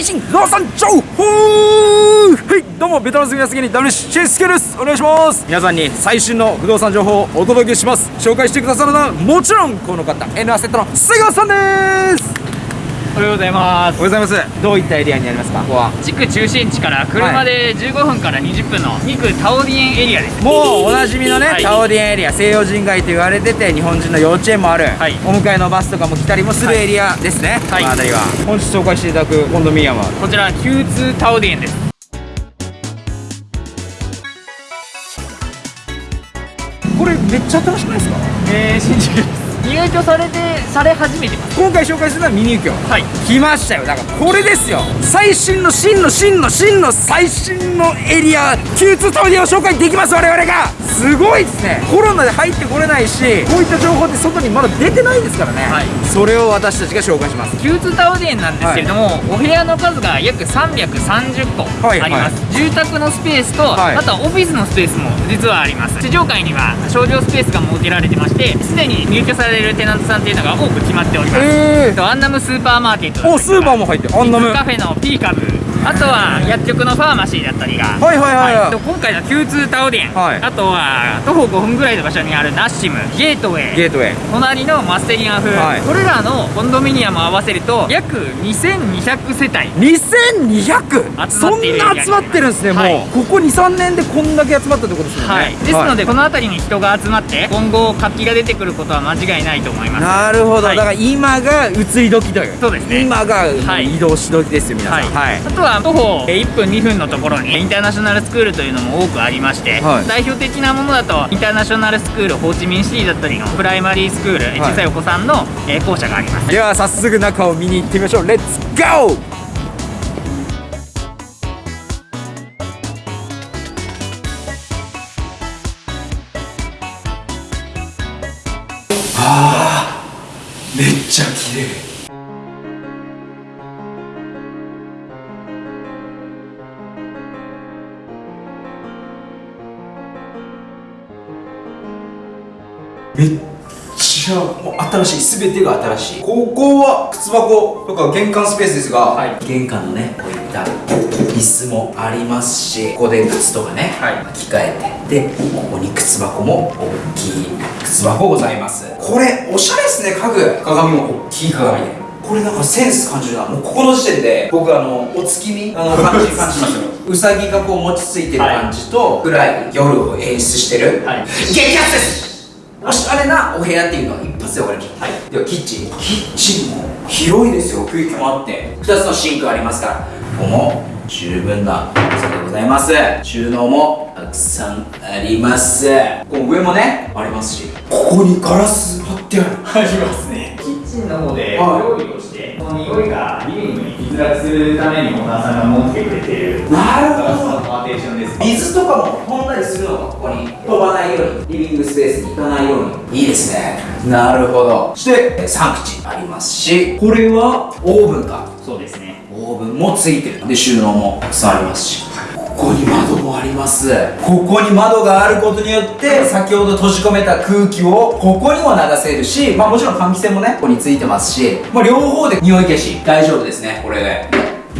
最新不動産情報。はいどうもベトナム住みやすぎに WC スケです。お願いします。皆さんに最新の不動産情報をお届けします。紹介してくださるのはもちろんこの方 N アセットの瀬川さんです。おはようございます。おはようございます。どういったエリアにありますか？ここは地区中心地から車で15分から20分の2区タオディエンエリアです。もうおなじみのね、はい。タオディエンエリア西洋人街と言われてて日本人の幼稚園もある、はい。お迎えのバスとかも来たりもするエリアですね、はい。この辺りは。本日紹介していただくコンドミニアムは？こちら Q2 タオディエンです。これめっちゃ新しくないですか？えー、新宿です入居されてされ始めてます。今回紹介するのはミニユキョはい。来ましたよ。だからこれですよ。最新の真の真の真の最新のエリア Q2 タオディエンを紹介できます我々がすごいですね。コロナで入ってこれないしこういった情報って外にまだ出てないですからね、はい。それを私たちが紹介します。Q2 タオディエンなんですけれども、お部屋の数が約330個あはい。ります、住宅のスペースと、はい。あとはオフィスのスペースも実はあります。地上階には商業スペースが設けられてましてすでに入居されるテナントさんっていうのが多く決まっております、えあとアンナムスーパーマーケットおスーパーも入ってる。アンナム。カフェのピーカブあとは薬局のファーマシーだったりが。はいはいはいはい。と今回の Q2 タオデン、はい。あとは徒歩5分ぐらいの場所にあるナッシムゲートウェイ。ゲートウェイ。隣のマステリアン風、はい。これらのコンドミニアムを合わせると約2200世帯。2200そん集まっているな集まってるんですね、はい。もうここ23年でこんだけ集まったってことですよね。はい、ですので、この辺りに人が集まって今後活気が出てくることは間違いないと思います。なるほど、はい。だから今が移り時という。そうですね。今がはい。移動し時ですよ皆さん。はい、あとは徒歩1分2分のところにインターナショナルスクールというのも多くありまして、はい。代表的なものだとインターナショナルスクールホーチミンシティだったりのプライマリースクール、小さいお子さんの、えー校舎があります。では早速中を見に行ってみましょう。レッツゴーめっちゃもう新しい全てが新しい。ここは靴箱とか玄関スペースですが、はい。玄関のねこういった椅子もありますしここで靴とかね、はい。着替えてでここに靴箱も大きい靴箱ございます。これおしゃれですね家具。鏡も大きい鏡で。これなんかセンス感じるな。もうここの時点で僕あのお月見あの 感じ感じますよ。うさぎがこう餅ついてる感じと、暗い夜を演出してる、はい。激アツですおしゃれなお部屋っていうのは一発で分かりました、はい、ではキッチン。キッチンも広いですよ。空気もあって。2つのシンクありますから。ここも十分な広さでございます。収納もたくさんあります。この上もねありますし。ここにガラス貼ってある。ありますね。キッチンの方では料理をしてこの匂いがリビングに居づらくするためにオーナーさんが持ってくれている。なるほど。パーテーションです水とかも飛んだりするのがここに飛ばないようにリビングスペースに行かないように。いいですね。なるほど。そしてえー3口あります。しこれはオーブンか？そうですね。オーブンもついてる。で収納もたくさんありますしここに窓もあります。ここに窓があることによって先ほど閉じ込めた空気をここにも流せるしまあもちろん換気扇もねここについてますし、まあ、両方で匂い消し大丈夫ですねこれで。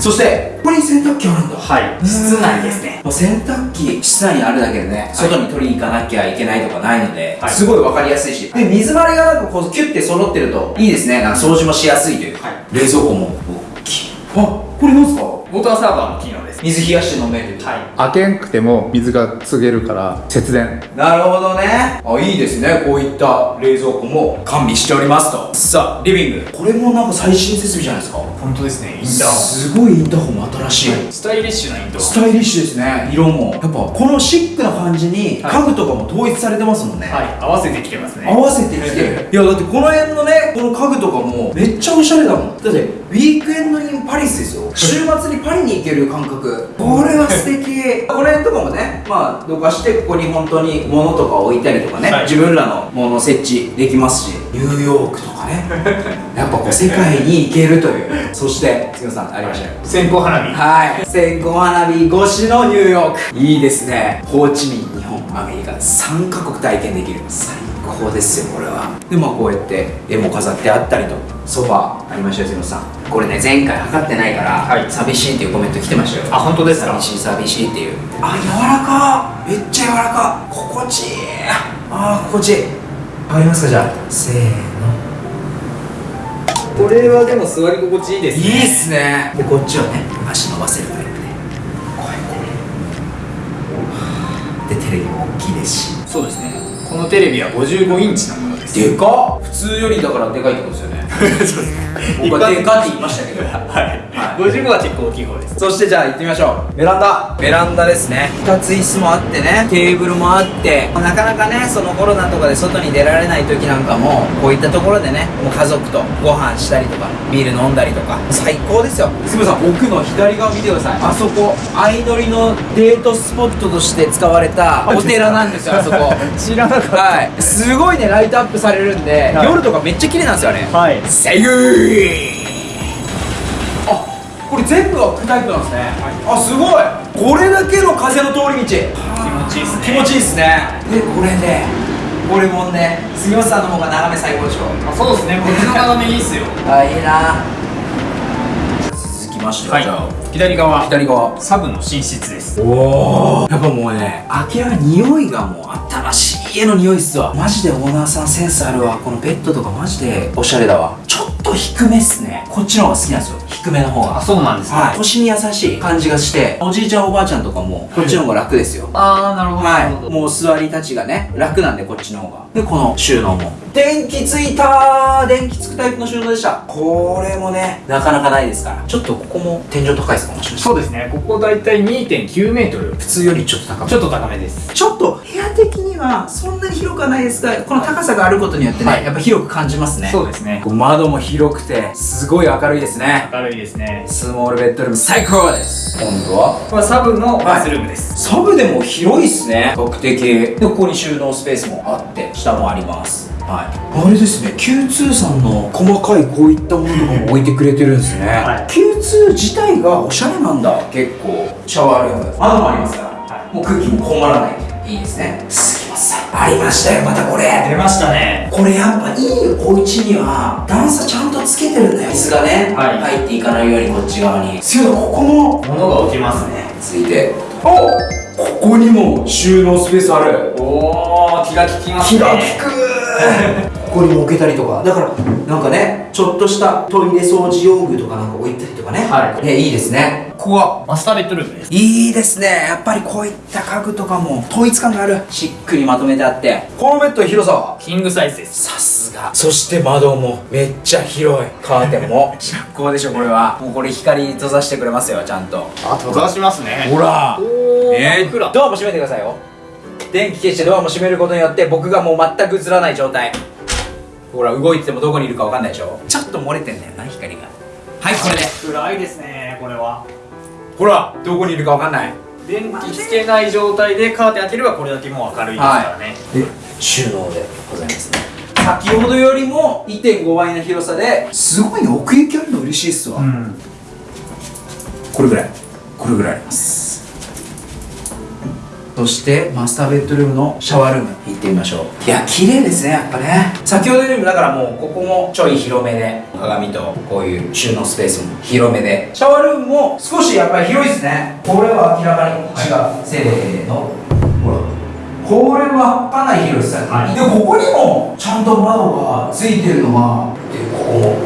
そしてここに洗濯機あるんだ。はい。室内ですね。もう洗濯機室内にあるだけでね、外に取りに行かなきゃいけないとかないので、はい。すごい分かりやすいし。で水回りがなんかこうキュッて揃ってるといいですね。なんか掃除もしやすいという、はい。冷蔵庫も大きい。あこれなんですか？ウォーターサーバーの機能です。水冷やして飲めるはい。開けんくても水が継げるから節電。なるほどね。あいいですね。こういった冷蔵庫も完備しておりますと。さあリビング。これもなんか最新設備じゃないですか？本当ですね。インターすごいインターホンも新しい、スタイリッシュなインタースタイリッシュですね。色も。やっぱこのシックな感じにはい。家具とかも統一されてますもんね、はい。合わせてきてますね。合わせてきて。る いやだってこの辺のねこの家具とかもめっちゃおしゃれだもん。だってウィークエンドインパリスですよ。週末にパリに行ける感覚。これは素敵この辺とかもねまあどかしてここに本当に物とか置いたりとかね、はい。自分らのもの設置できますし。ニューヨークとかね。やっぱこう世界に行けるという。そして杉野さんありましたよ。線香花火。はい。線香花火越しのニューヨーク。いいですね。ホーチミン日本アメリカ3カ国体験できる。最高高ですよこれは。でまあこうやって絵も飾ってあったりとソファーありましたよ杉本さん。これね前回測ってないから、はい。寂しいっていうコメント来てましたよ。あ本当ですか？寂しい寂しいっていう。あ柔らか！めっちゃ柔らか！心地いい！あー心地いい。わかりますかじゃあ？せーの。これはでも座り心地いいですいいっすね。でこっちはね足伸ばせるタイプで。こうやってね。でテレビも大きいですし。そうですね。このテレビは55インチのものでかっ。普通よりだからでかいってことですよね 僕はでかって言いましたけど。はい、はい。55は結構大きい方です。そしてじゃあ行ってみましょう。ベランダ。ベランダですね。2つ椅子もあってね。テーブルもあって。なかなかねそのコロナとかで外に出られない時なんかもこういったところでねもう家族とご飯したりとかビール飲んだりとか。最高ですよ。すぐさん奥の左側見てください。あそこ。相乗りのデートスポットとして使われたお寺なんですよあそこ。知らなかっはい。すごいねライトアップされるんで、はい。夜とかめっちゃ綺麗なんですよあれ。たはい。セーあこれ全部はタイプなんですね、あすごい。これだけの風の通り道。気持ちいいですね。気持ちいいですね。でこれでこれもね杉本さんの方が眺め最高でしょ。あそうですね。こっちの眺めいいっすよ。あいいな。続きましてはい。じゃあ左側。左側。サブの寝室です。おおやっぱもうね明らかに匂いがもう新しい家の匂いっすわ。マジでオーナーさんセンスあるわ。このベッドとかマジでおしゃれだわ。ちょっと低めっすね。こっちの方が好きなんですよ。低めの方が。あそうなんですね。はい、腰に優しい感じがしておじいちゃんおばあちゃんとかもこっちの方が楽ですよ。ああなるほどなるほはい、もう座り立ちがね楽なんでこっちの方が。でこの収納も。電気ついたー。電気つくタイプの収納でした。これもねなかなかないですから。ちょっとここも天井高いですかもしかして。そうですね。ここ大体2.9メートル。普通よりちょっと高め。ちょっと高めです。ちょっと部屋的にはそんなに広くはないですがこの高さがあることによってね、はい。やっぱ広く感じますね。そうですね。こう窓も広くてすごい明るいですね。明るいですね。スモールベッドルーム最高です。今度はこれはサブのバスルームです、サブでも広いっすね。特定系。でここに収納スペースもあって下もあります。はい。あれですね Q2 さんの細かいこういったものとかも置いてくれてるんですね、はい。Q2 自体がおしゃれなんだ。結構シャワールーム窓もありますから、もう空気もこもらない。いいですねありましたよまたこれ。出ましたね。これやっぱいいお家には段差ちゃんとつけてるんだよ水がね、はい。入っていかないようにこっち側に。すごいここも物が置きますね。ついて。おここにも収納スペースある。おお気が利きます気ねが利く。ここにも置けたりとか。だからなんかねちょっとしたトイレ掃除用具とかなんか置いたりとかね。はい。ねいいですねここは。マスターベッドルームです。いいですね。やっぱりこういった家具とかも統一感がある。しっくりまとめてあって。このベッドの広さは？キングサイズです。さすが。そして窓もめっちゃ広い。カーテンも。最高でしょこれは。もうこれ光閉ざしてくれますよちゃんと。あ閉ざしますね。ほら。おー。ね。真っ暗。ドアも閉めてくださいよ。電気消してドアも閉めることによって僕がもう全く映らない状態。ほら動いててもどこにいるか分かんないでしょ。ちょっと漏れてんだよな光が。はいこれで。暗いですねこれはほらどこにいるか分かんない。電気つけない状態でカーテン開ければこれだけもう明るいですからね、で収納でございますね。先ほどよりも1.5倍の広さですごいね奥行きあるの嬉しいっすわ、ん。これぐらい。これぐらいあります。そしてマスターベッドルームのシャワールーム行ってみましょう。いや綺麗ですねやっぱね。先ほどよりもだからもうここもちょい広めで鏡とこういう収納スペースも広めで。シャワールームも少しやっぱり広いですね。これは明らかに違う、せーのほらこれはかなり広いです、はい。でここにもちゃんと窓がついてるのがでここも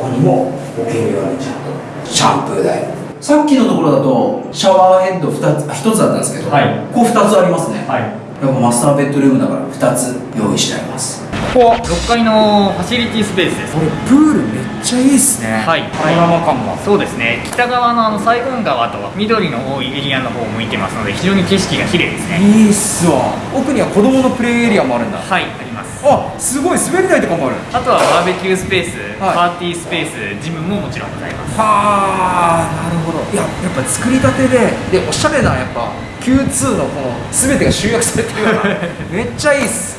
ここにも置けるようにちゃんと。シャンプー台。さっきのところだとシャワーヘッド 2, つ1つだったんですけど、はい。ここ2つありますね、はい。やっぱマスターベッドルームだから2つ用意してありますここは6階のファシリティスペースです。これプールめっちゃいいっすね。はい。パノラマ感がそうですね北側のあのサイゴン川と緑の多いエリアの方を向いてますので非常に景色が綺麗ですね。いいっすわ。奥には子供のプレイエリアもあるんだ。はいあります。あすごい。滑り台とかもある。あとはバーベキュースペース、はい。パーティースペースジムももちろんございます。はあなるほど。いややっぱ作りたてででおしゃれなやっぱ Q2 のこの全てが集約されてるような。めっちゃいいっす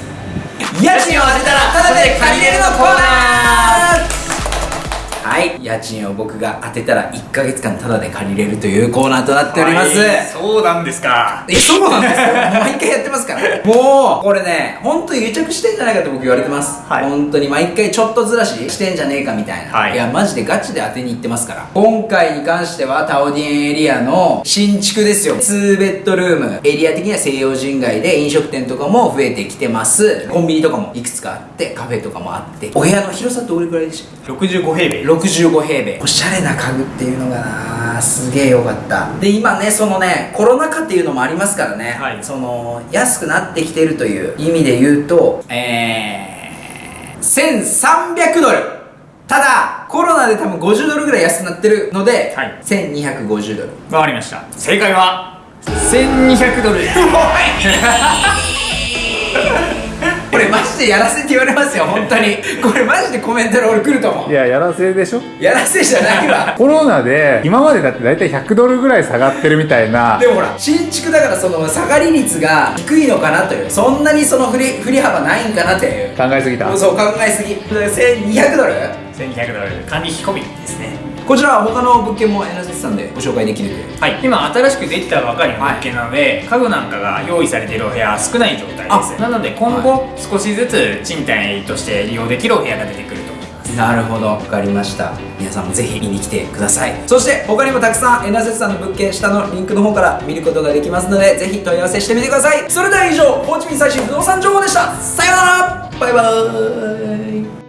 家賃を当てたらただで借りれるのコーナーはい。家賃を僕が当てたら1ヶ月間タダで借りれるというコーナーとなっております、はい。そうなんですか。えそうなんですよ。毎回やってますから。もうこれね本当に癒着してんじゃないかと僕言われてます、はい。本当に毎回ちょっとずらししてんじゃねえかみたいな、はい。やマジでガチで当てに行ってますから。今回に関してはタオディエンエリアの新築ですよ。2ベッドルーム。エリア的には西洋人街で飲食店とかも増えてきてます。コンビニとかもいくつかあってカフェとかもあって。お部屋の広さどれくらいでしたっけ？65平米65平米。おしゃれな家具っていうのがなすげえ良かった。で今ねそのねコロナ禍っていうのもありますからね、はい。その安くなってきてるという意味で言うとえー、1300ドル。ただコロナで多分50ドルぐらい安くなってるので、はい。1250ドル。わかりました。正解は1200ドルです これマジでやらせって言われますよ本当に。これマジでコメントで俺来ると思いうややらせでしょ？やらせじゃないわ。コロナで今までだって大体100ドルぐらい下がってるみたいな。でもほら新築だからその下がり率が低いのかなという。そんなにその振り振り幅ないんかなという。考えすぎた。そう考えすぎ。1200ドル？1200ドル。管理費込みですねこちらは他の物件もエナジさんでご紹介できるという。はい。今新しくできたばかりの物件なので、家具なんかが用意されているお部屋は少ない状態です。なので今後少しずつ賃貸として利用できるお部屋が出てくると思います。なるほど。分かりました。皆さんもぜひ見に来てください。そして他にもたくさんエナゼさんの物件下のリンクの方から見ることができますのでぜひ問い合わせしてみてください。それでは以上ホーチミン最新不動産情報でした。さようなら。バイバーイ